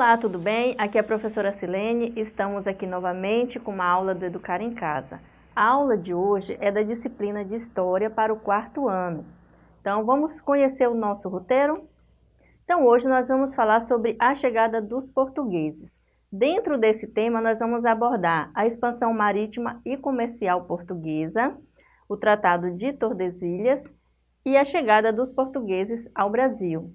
Olá, tudo bem? Aqui é a professora Silene, estamos aqui novamente com uma aula do Educar em Casa. A aula de hoje é da disciplina de História para o quarto ano. Então, vamos conhecer o nosso roteiro? Então, hoje nós vamos falar sobre a chegada dos portugueses. Dentro desse tema, nós vamos abordar a expansão marítima e comercial portuguesa, o Tratado de Tordesilhas e a chegada dos portugueses ao Brasil.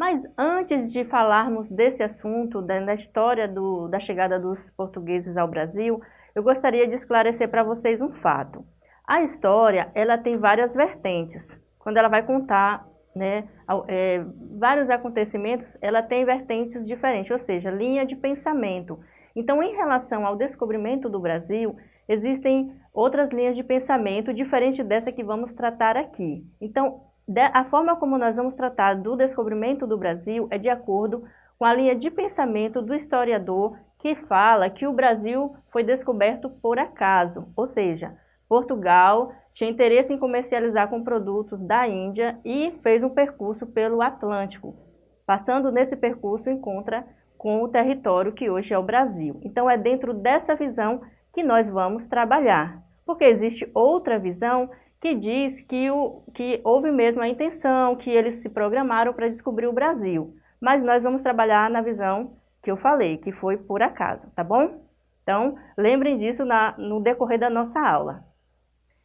Mas antes de falarmos desse assunto, da, história do, da chegada dos portugueses ao Brasil, eu gostaria de esclarecer para vocês um fato. A história, ela tem várias vertentes. Quando ela vai contar né, é, vários acontecimentos, ela tem vertentes diferentes, ou seja, linha de pensamento. Então, em relação ao descobrimento do Brasil, existem outras linhas de pensamento diferente dessa que vamos tratar aqui. Então, a forma como nós vamos tratar do descobrimento do Brasil é de acordo com a linha de pensamento do historiador que fala que o Brasil foi descoberto por acaso, ou seja, Portugal tinha interesse em comercializar com produtos da Índia e fez um percurso pelo Atlântico. Passando nesse percurso, encontra com o território que hoje é o Brasil. Então, é dentro dessa visão que nós vamos trabalhar, porque existe outra visão que diz que, o, que houve mesmo a intenção, que eles se programaram para descobrir o Brasil. Mas nós vamos trabalhar na visão que eu falei, que foi por acaso, tá bom? Então, lembrem disso na, no decorrer da nossa aula.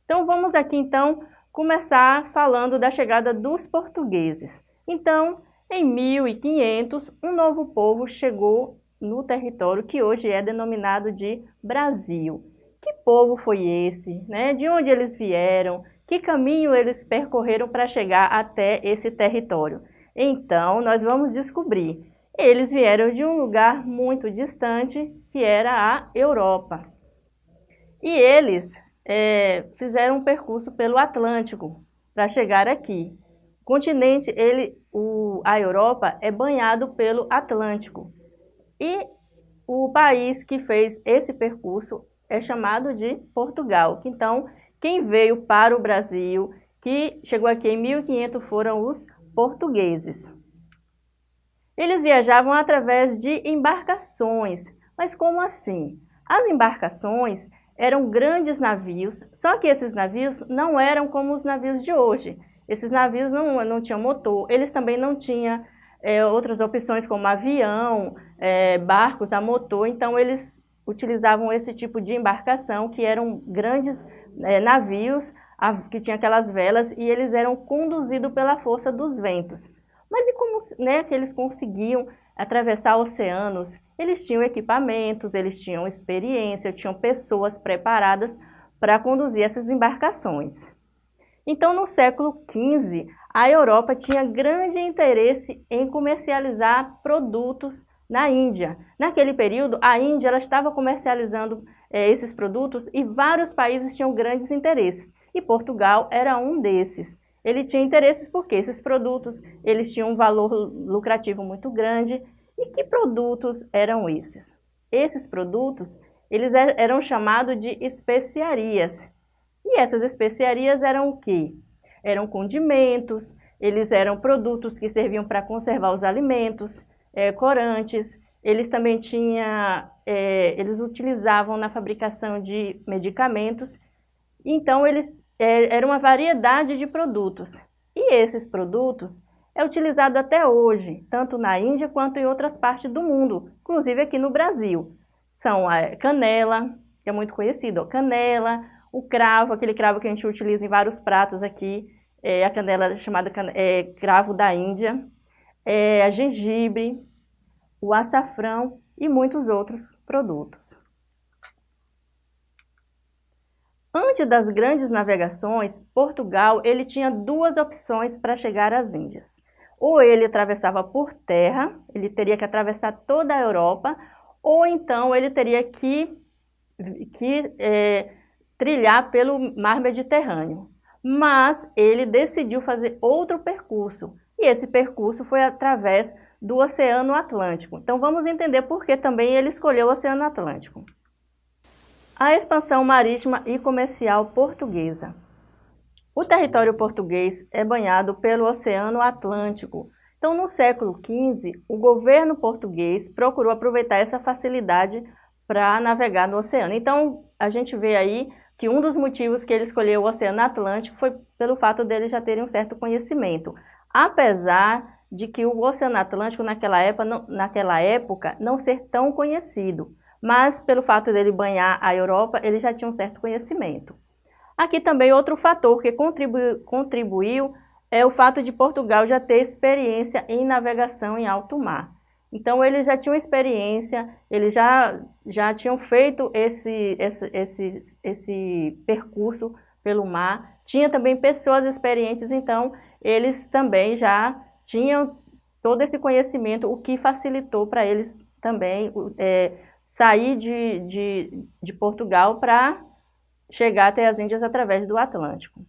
Então, vamos aqui, então, começar falando da chegada dos portugueses. Então, em 1500, um novo povo chegou no território que hoje é denominado de Brasil. Que povo foi esse? Né? De onde eles vieram? Que caminho eles percorreram para chegar até esse território? Então, nós vamos descobrir. Eles vieram de um lugar muito distante, que era a Europa. E eles é, fizeram um percurso pelo Atlântico para chegar aqui. O continente, ele, o, a Europa, é banhado pelo Atlântico. E o país que fez esse percurso é chamado de Portugal. Então, quem veio para o Brasil, que chegou aqui em 1500, foram os portugueses. Eles viajavam através de embarcações. Mas como assim? As embarcações eram grandes navios, só que esses navios não eram como os navios de hoje. Esses navios não, não tinham motor, eles também não tinham é, outras opções como avião, é, barcos a motor, então eles utilizavam esse tipo de embarcação, que eram grandes é, navios, a, que tinham aquelas velas, e eles eram conduzidos pela força dos ventos. Mas e como né, que eles conseguiam atravessar oceanos? Eles tinham equipamentos, eles tinham experiência, tinham pessoas preparadas para conduzir essas embarcações. Então, no século XV, a Europa tinha grande interesse em comercializar produtos na Índia. Naquele período, a Índia ela estava comercializando é, esses produtos e vários países tinham grandes interesses. E Portugal era um desses. Ele tinha interesses porque esses produtos eles tinham um valor lucrativo muito grande. E que produtos eram esses? Esses produtos eles er, eram chamados de especiarias. E essas especiarias eram o quê? Eram condimentos, eles eram produtos que serviam para conservar os alimentos, é, corantes, eles também tinham, é, eles utilizavam na fabricação de medicamentos, então eles é, era uma variedade de produtos. E esses produtos é utilizado até hoje, tanto na Índia quanto em outras partes do mundo, inclusive aqui no Brasil. São a canela, que é muito conhecido, canela, o cravo, aquele cravo que a gente utiliza em vários pratos aqui, é a canela chamada é, cravo da Índia, é, a gengibre, o açafrão e muitos outros produtos. Antes das grandes navegações, Portugal ele tinha duas opções para chegar às Índias. Ou ele atravessava por terra, ele teria que atravessar toda a Europa, ou então ele teria que, que é, trilhar pelo mar Mediterrâneo. Mas ele decidiu fazer outro percurso, e esse percurso foi através do Oceano Atlântico. Então vamos entender por que também ele escolheu o Oceano Atlântico. A expansão marítima e comercial portuguesa. O território português é banhado pelo Oceano Atlântico. Então, no século XV, o governo português procurou aproveitar essa facilidade para navegar no oceano. Então, a gente vê aí que um dos motivos que ele escolheu o Oceano Atlântico foi pelo fato dele já terem um certo conhecimento. Apesar de que o Oceano Atlântico naquela época, não, naquela época não ser tão conhecido, mas pelo fato dele banhar a Europa, ele já tinha um certo conhecimento. Aqui também outro fator que contribuiu, contribuiu é o fato de Portugal já ter experiência em navegação em alto mar. Então, eles já tinham experiência, eles já, já tinham feito esse, esse, esse, esse percurso pelo mar. Tinha também pessoas experientes, então, eles também já tinham todo esse conhecimento, o que facilitou para eles também é, sair de, de, de Portugal para chegar até as Índias através do Atlântico.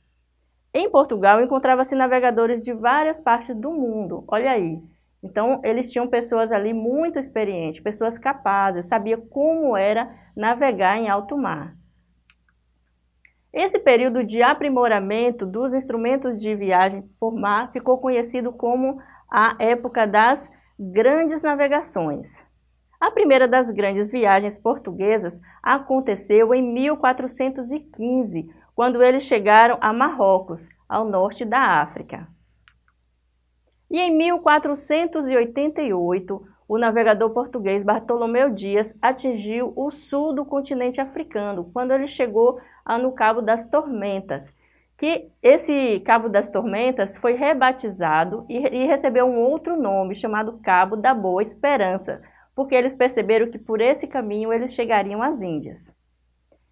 Em Portugal, encontrava-se navegadores de várias partes do mundo. Olha aí, então, eles tinham pessoas ali muito experientes, pessoas capazes, sabia como era navegar em alto mar. Esse período de aprimoramento dos instrumentos de viagem por mar ficou conhecido como a época das grandes navegações. A primeira das grandes viagens portuguesas aconteceu em 1415, quando eles chegaram a Marrocos, ao norte da África. E em 1488, o navegador português Bartolomeu Dias atingiu o sul do continente africano, quando ele chegou no Cabo das Tormentas, que esse Cabo das Tormentas foi rebatizado e, e recebeu um outro nome, chamado Cabo da Boa Esperança, porque eles perceberam que por esse caminho eles chegariam às Índias.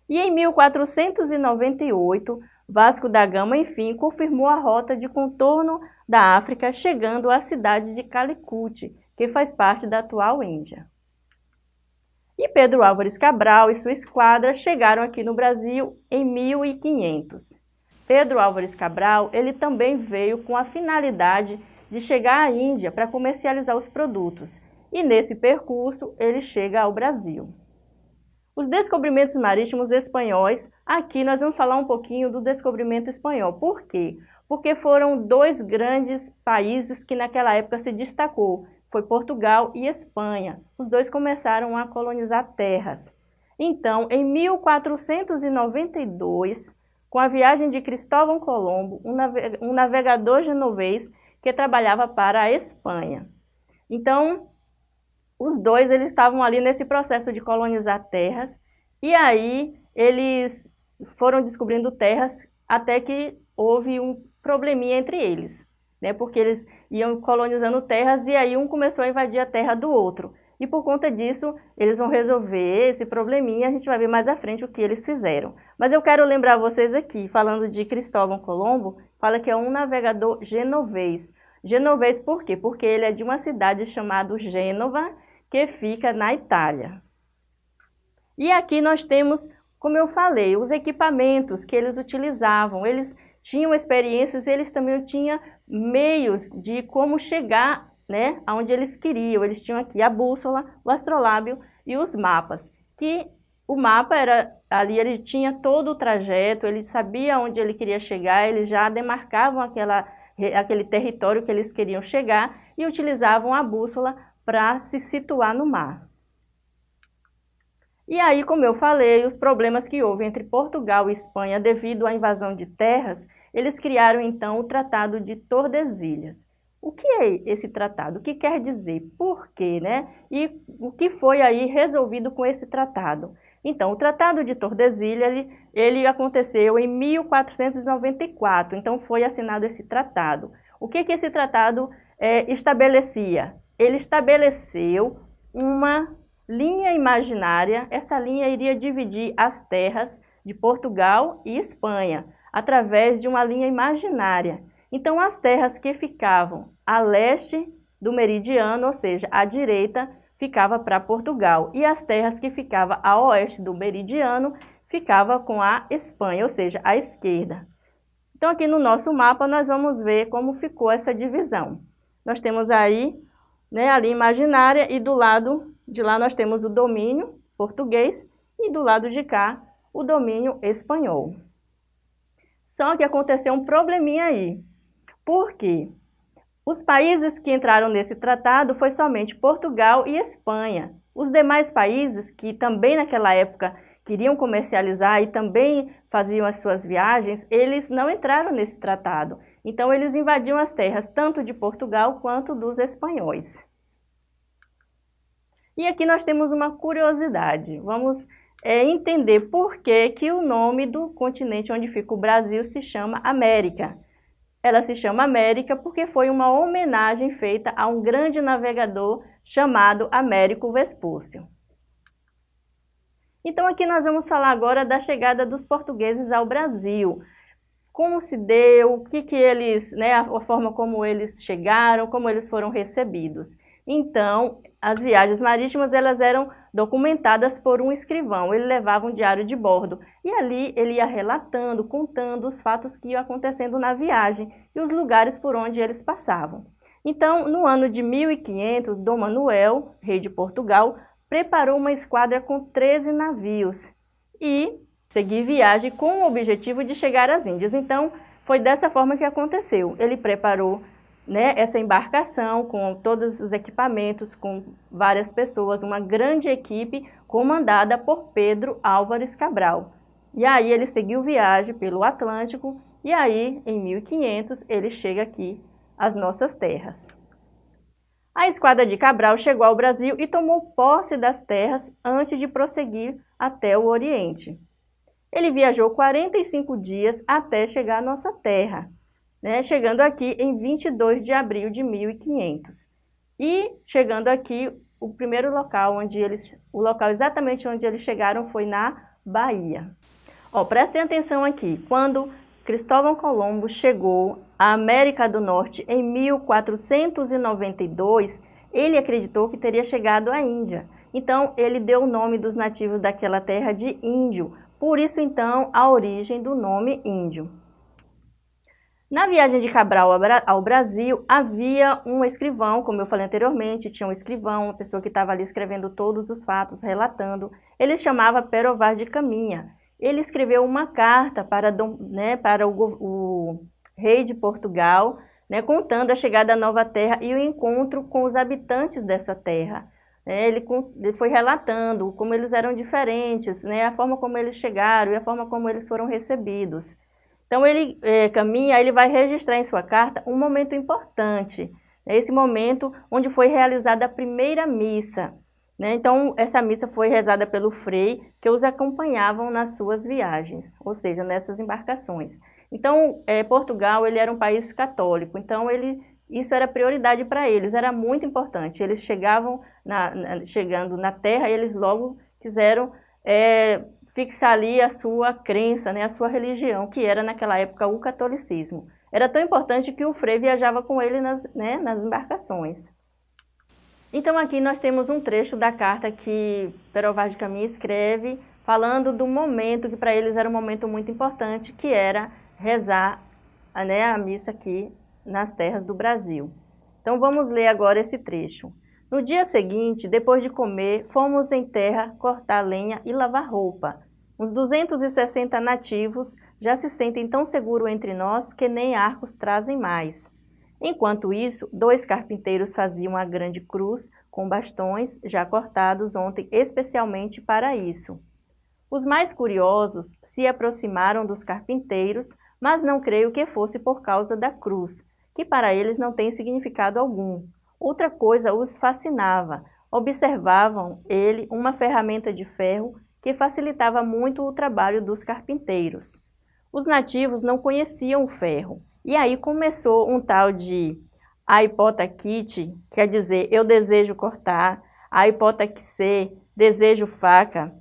E em 1498, Vasco da Gama, enfim, confirmou a rota de contorno da África, chegando à cidade de Calicut, que faz parte da atual Índia. E Pedro Álvares Cabral e sua esquadra chegaram aqui no Brasil em 1500. Pedro Álvares Cabral, ele também veio com a finalidade de chegar à Índia para comercializar os produtos, e nesse percurso ele chega ao Brasil. Os descobrimentos marítimos espanhóis, aqui nós vamos falar um pouquinho do descobrimento espanhol. Por quê? Porque foram dois grandes países que naquela época se destacou, foi Portugal e Espanha. Os dois começaram a colonizar terras. Então, em 1492, com a viagem de Cristóvão Colombo, um navegador genovês que trabalhava para a Espanha. Então, os dois eles estavam ali nesse processo de colonizar terras e aí eles foram descobrindo terras até que houve um probleminha entre eles, né? Porque eles iam colonizando terras e aí um começou a invadir a terra do outro. E por conta disso, eles vão resolver esse probleminha, a gente vai ver mais à frente o que eles fizeram. Mas eu quero lembrar vocês aqui, falando de Cristóvão Colombo, fala que é um navegador genovês. Genovês por quê? Porque ele é de uma cidade chamada Gênova, que fica na Itália. E aqui nós temos, como eu falei, os equipamentos que eles utilizavam. Eles tinham experiências, eles também tinham meios de como chegar né, aonde eles queriam. Eles tinham aqui a bússola, o astrolábio e os mapas. Que o mapa era ali, ele tinha todo o trajeto, ele sabia onde ele queria chegar, eles já demarcavam aquela, aquele território que eles queriam chegar e utilizavam a bússola para se situar no mar. E aí, como eu falei, os problemas que houve entre Portugal e Espanha devido à invasão de terras, eles criaram então o Tratado de Tordesilhas. O que é esse tratado? O que quer dizer? Por quê? Né? E o que foi aí resolvido com esse tratado? Então, o Tratado de Tordesilhas, ele, ele aconteceu em 1494, então foi assinado esse tratado. O que, que esse tratado é, estabelecia? ele estabeleceu uma linha imaginária, essa linha iria dividir as terras de Portugal e Espanha, através de uma linha imaginária. Então, as terras que ficavam a leste do meridiano, ou seja, à direita, ficava para Portugal, e as terras que ficavam a oeste do meridiano, ficava com a Espanha, ou seja, à esquerda. Então, aqui no nosso mapa, nós vamos ver como ficou essa divisão. Nós temos aí né, ali imaginária, e do lado de lá nós temos o domínio português e do lado de cá o domínio espanhol. Só que aconteceu um probleminha aí. Por quê? Os países que entraram nesse tratado foi somente Portugal e Espanha. Os demais países, que também naquela época queriam comercializar e também faziam as suas viagens, eles não entraram nesse tratado. Então eles invadiam as terras tanto de Portugal quanto dos espanhóis. E aqui nós temos uma curiosidade. Vamos é, entender por que, que o nome do continente onde fica o Brasil se chama América. Ela se chama América porque foi uma homenagem feita a um grande navegador chamado Américo Vespúcio. Então aqui nós vamos falar agora da chegada dos portugueses ao Brasil. Como se deu, o que, que eles, né, a forma como eles chegaram, como eles foram recebidos. Então, as viagens marítimas elas eram documentadas por um escrivão, ele levava um diário de bordo e ali ele ia relatando, contando os fatos que iam acontecendo na viagem e os lugares por onde eles passavam. Então, no ano de 1500, Dom Manuel, rei de Portugal, preparou uma esquadra com 13 navios e seguir viagem com o objetivo de chegar às Índias. Então, foi dessa forma que aconteceu. Ele preparou né, essa embarcação com todos os equipamentos, com várias pessoas, uma grande equipe comandada por Pedro Álvares Cabral. E aí ele seguiu viagem pelo Atlântico e aí, em 1500, ele chega aqui às nossas terras. A esquadra de Cabral chegou ao Brasil e tomou posse das terras antes de prosseguir até o Oriente. Ele viajou 45 dias até chegar à nossa terra, né, chegando aqui em 22 de abril de 1500. E chegando aqui, o primeiro local onde eles, o local exatamente onde eles chegaram foi na Bahia. Ó, prestem atenção aqui, quando Cristóvão Colombo chegou à América do Norte em 1492, ele acreditou que teria chegado à Índia. Então, ele deu o nome dos nativos daquela terra de índio, por isso então a origem do nome índio. Na viagem de Cabral ao Brasil, havia um escrivão, como eu falei anteriormente, tinha um escrivão, uma pessoa que estava ali escrevendo todos os fatos, relatando. Ele chamava Perovar de Caminha. Ele escreveu uma carta para, né, para o, o, rei de Portugal, né, contando a chegada à nova terra e o encontro com os habitantes dessa terra. É, ele, foi relatando como eles eram diferentes, né, a forma como eles chegaram e a forma como eles foram recebidos. Então ele é, caminha, ele vai registrar em sua carta um momento importante, né? esse momento onde foi realizada a primeira missa. Né? Então essa missa foi rezada pelo frei que os acompanhavam nas suas viagens, ou seja, nessas embarcações. Então é, Portugal ele era um país católico, então ele, isso era prioridade para eles, era muito importante. Eles chegavam na, na, chegando na terra, eles logo quiseram é, fixar ali a sua crença, né, a sua religião, que era naquela época o catolicismo. Era tão importante que o Frei viajava com ele nas, né, nas embarcações. Então aqui nós temos um trecho da carta que Perovar de Caminha escreve, falando do momento que para eles era um momento muito importante, que era rezar né, a missa aqui nas terras do Brasil. Então vamos ler agora esse trecho. No dia seguinte, depois de comer, fomos em terra cortar lenha e lavar roupa. Uns 260 nativos já se sentem tão seguros entre nós que nem arcos trazem mais. Enquanto isso, dois carpinteiros faziam a grande cruz com bastões já cortados ontem especialmente para isso. Os mais curiosos se aproximaram dos carpinteiros, mas não creio que fosse por causa da cruz, que para eles não tem significado algum. Outra coisa os fascinava. Observavam ele uma ferramenta de ferro que facilitava muito o trabalho dos carpinteiros. Os nativos não conheciam o ferro, e aí começou um tal de aipotaquite, quer dizer, eu desejo cortar, aipotaquise, desejo faca,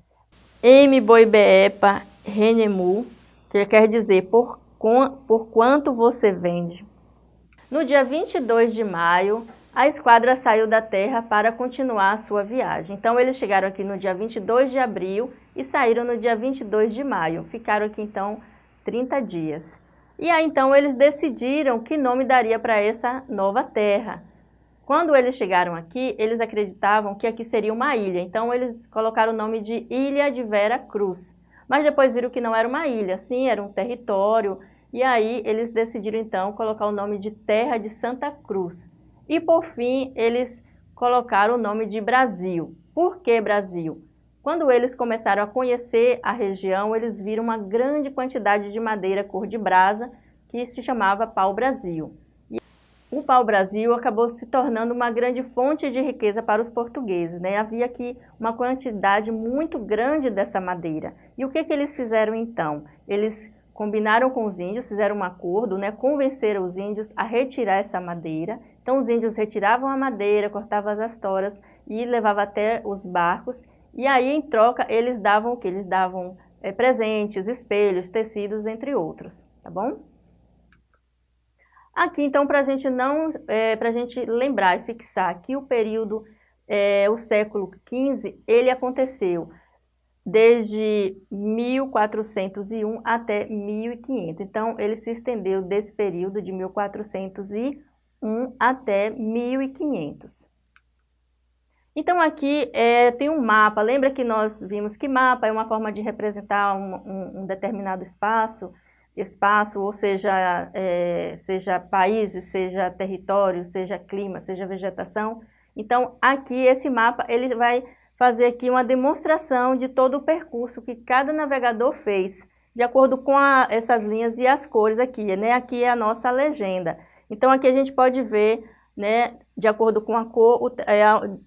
m boibeepa renemu, que quer dizer por, por quanto você vende. No dia 22 de maio, a esquadra saiu da Terra para continuar a sua viagem. Então, eles chegaram aqui no dia 22 de abril e saíram no dia 22 de maio. Ficaram aqui, então, 30 dias. E aí, então, eles decidiram que nome daria para essa nova terra. Quando eles chegaram aqui, eles acreditavam que aqui seria uma ilha. Então, eles colocaram o nome de Ilha de Vera Cruz. Mas depois viram que não era uma ilha, sim, era um território e aí eles decidiram então colocar o nome de Terra de Santa Cruz. E por fim, eles colocaram o nome de Brasil. Por que Brasil? Quando eles começaram a conhecer a região, eles viram uma grande quantidade de madeira cor de brasa, que se chamava pau-brasil. O pau-brasil acabou se tornando uma grande fonte de riqueza para os portugueses. Né? Havia aqui uma quantidade muito grande dessa madeira. E o que, que eles fizeram então? Eles combinaram com os índios, fizeram um acordo, né, convenceram os índios a retirar essa madeira. Então os índios retiravam a madeira, cortavam as toras e levavam até os barcos. E aí, em troca, eles davam o que? Eles davam é, presentes, espelhos, tecidos, entre outros, tá bom? Aqui, então, para a gente não, é, para a gente lembrar e fixar que o período, é, o século XV, ele aconteceu desde 1401 até 1500. Então, ele se estendeu desse período de 1401 até 1500. Então, aqui é, tem um mapa. Lembra que nós vimos que mapa é uma forma de representar um, um, um determinado espaço, espaço, ou seja, é, seja países, seja território, seja clima, seja vegetação. Então, aqui esse mapa, ele vai fazer aqui uma demonstração de todo o percurso que cada navegador fez, de acordo com a, essas linhas e as cores aqui, né? Aqui é a nossa legenda. Então aqui a gente pode ver, né, de acordo com a cor, o, é,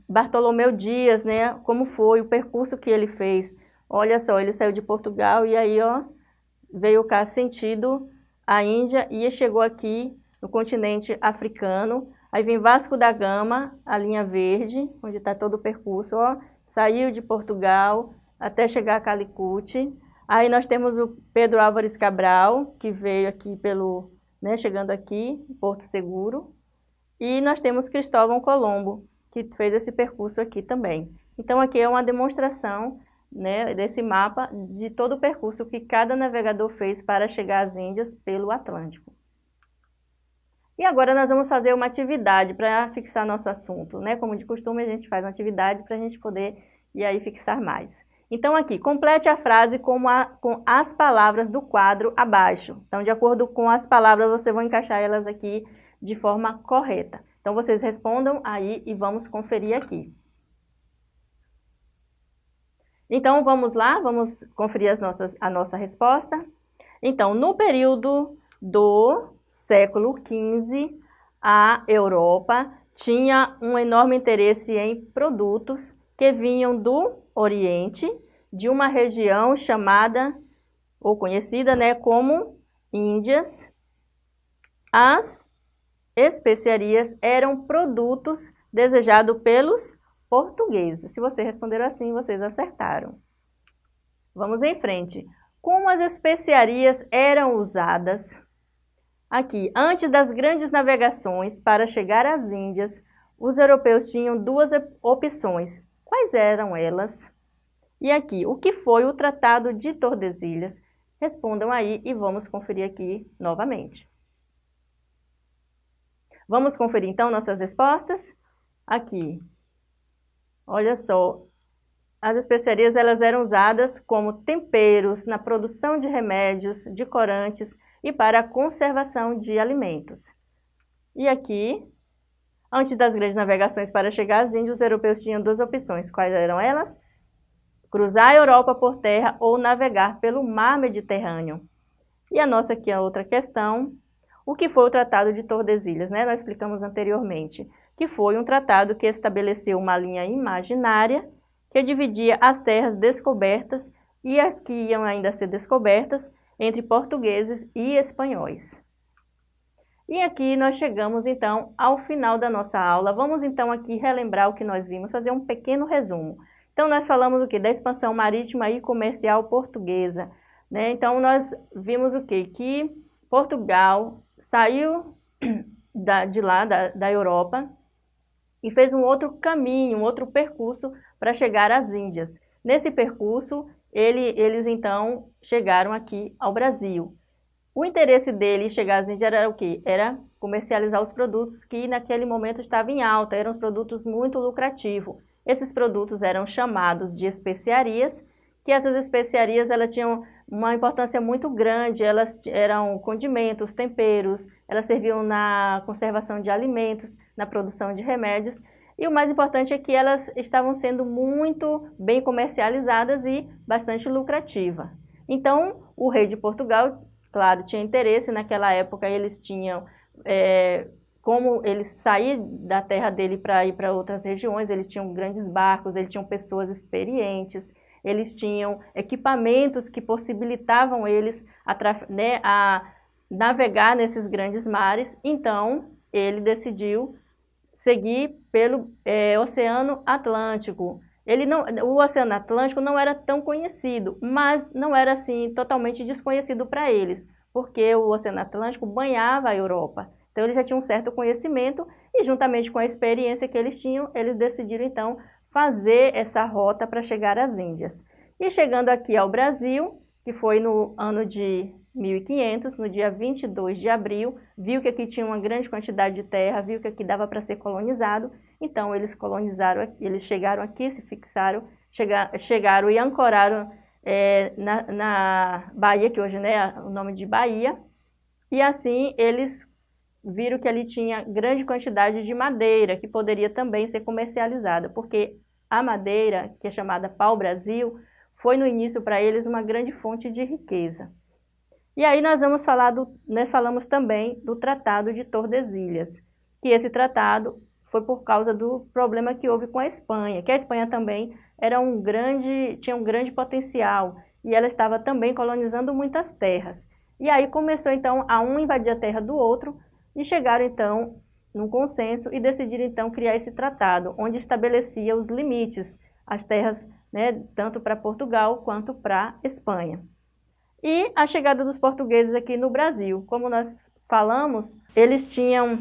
Bartolomeu Dias, né, como foi o percurso que ele fez. Olha só, ele saiu de Portugal e aí, ó, veio cá sentido a Índia e chegou aqui no continente africano. Aí vem Vasco da Gama, a linha verde, onde está todo o percurso, ó, saiu de Portugal até chegar a Calicut. Aí nós temos o Pedro Álvares Cabral, que veio aqui pelo, né, chegando aqui, Porto Seguro. E nós temos Cristóvão Colombo, que fez esse percurso aqui também. Então aqui é uma demonstração né, desse mapa de todo o percurso que cada navegador fez para chegar às Índias pelo Atlântico. E agora nós vamos fazer uma atividade para fixar nosso assunto, né? Como de costume a gente faz uma atividade para a gente poder e aí fixar mais. Então aqui, complete a frase com, a, com as palavras do quadro abaixo. Então de acordo com as palavras você vai encaixar elas aqui de forma correta. Então vocês respondam aí e vamos conferir aqui. Então vamos lá, vamos conferir as nossas, a nossa resposta. Então, no período do século XV, a Europa tinha um enorme interesse em produtos que vinham do Oriente, de uma região chamada, ou conhecida né, como Índias. As especiarias eram produtos desejados pelos portugueses. Se você responder assim, vocês acertaram. Vamos em frente. Como as especiarias eram usadas Aqui, antes das grandes navegações para chegar às Índias, os europeus tinham duas opções. Quais eram elas? E aqui, o que foi o Tratado de Tordesilhas? Respondam aí e vamos conferir aqui novamente. Vamos conferir então nossas respostas? Aqui, olha só, as especiarias elas eram usadas como temperos na produção de remédios, de corantes, e para a conservação de alimentos. E aqui, antes das grandes navegações para chegar às Índias, os europeus tinham duas opções. Quais eram elas? Cruzar a Europa por terra ou navegar pelo mar Mediterrâneo. E a nossa aqui, a outra questão, o que foi o Tratado de Tordesilhas, né? Nós explicamos anteriormente, que foi um tratado que estabeleceu uma linha imaginária que dividia as terras descobertas e as que iam ainda ser descobertas entre portugueses e espanhóis. E aqui nós chegamos então ao final da nossa aula. Vamos então aqui relembrar o que nós vimos, fazer um pequeno resumo. Então nós falamos o que? Da expansão marítima e comercial portuguesa. Né? Então nós vimos o que? Que Portugal saiu da, de lá, da, da Europa, e fez um outro caminho, um outro percurso para chegar às Índias. Nesse percurso, ele, eles então chegaram aqui ao Brasil. O interesse dele chegar às Índias era o quê? Era comercializar os produtos que naquele momento estavam em alta, eram os produtos muito lucrativos. Esses produtos eram chamados de especiarias, que essas especiarias elas tinham uma importância muito grande, elas eram condimentos, temperos, elas serviam na conservação de alimentos, na produção de remédios, e o mais importante é que elas estavam sendo muito bem comercializadas e bastante lucrativa. Então, o rei de Portugal, claro, tinha interesse, naquela época eles tinham, é, como eles sair da terra dele para ir para outras regiões, eles tinham grandes barcos, eles tinham pessoas experientes, eles tinham equipamentos que possibilitavam eles a, né, a navegar nesses grandes mares, então ele decidiu seguir pelo é, Oceano Atlântico. Ele não, o Oceano Atlântico não era tão conhecido, mas não era assim totalmente desconhecido para eles, porque o Oceano Atlântico banhava a Europa. Então eles já tinham um certo conhecimento e juntamente com a experiência que eles tinham, eles decidiram então fazer essa rota para chegar às Índias. E chegando aqui ao Brasil, que foi no ano de 1500, no dia 22 de abril, viu que aqui tinha uma grande quantidade de terra, viu que aqui dava para ser colonizado, então eles colonizaram, eles chegaram aqui, se fixaram, chegar, chegaram e ancoraram é, na, na Bahia, que hoje né, é o nome de Bahia, e assim eles viram que ali tinha grande quantidade de madeira, que poderia também ser comercializada, porque a madeira, que é chamada pau-brasil, foi no início para eles uma grande fonte de riqueza. E aí nós vamos falar do, nós falamos também do Tratado de Tordesilhas, que esse tratado foi por causa do problema que houve com a Espanha, que a Espanha também era um grande, tinha um grande potencial e ela estava também colonizando muitas terras. E aí começou então a um invadir a terra do outro e chegaram então num consenso e decidiram então criar esse tratado, onde estabelecia os limites, as terras, né, tanto para Portugal quanto para Espanha. E a chegada dos portugueses aqui no Brasil. Como nós falamos, eles tinham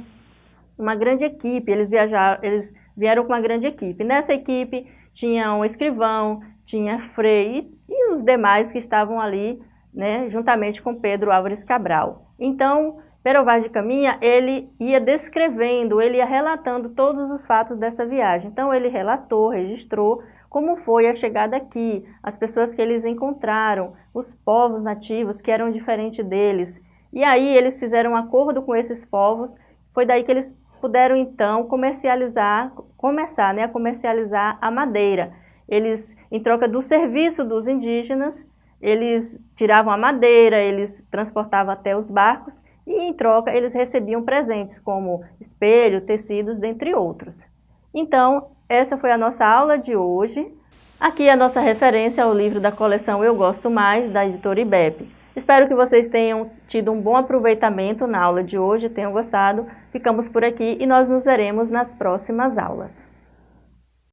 uma grande equipe, eles, viajaram, eles vieram com uma grande equipe. Nessa equipe tinha um escrivão, tinha Frei e, os demais que estavam ali, né, juntamente com Pedro Álvares Cabral. Então, Pero Vaz de Caminha, ele ia descrevendo, ele ia relatando todos os fatos dessa viagem. Então, ele relatou, registrou como foi a chegada aqui, as pessoas que eles encontraram, os povos nativos que eram diferentes deles. E aí eles fizeram um acordo com esses povos, foi daí que eles puderam então comercializar, começar né, a comercializar a madeira. Eles, em troca do serviço dos indígenas, eles tiravam a madeira, eles transportavam até os barcos e em troca eles recebiam presentes como espelho, tecidos, dentre outros. Então, essa foi a nossa aula de hoje. Aqui a nossa referência ao livro da coleção Eu Gosto Mais, da editora IBEP. Espero que vocês tenham tido um bom aproveitamento na aula de hoje, tenham gostado. Ficamos por aqui e nós nos veremos nas próximas aulas.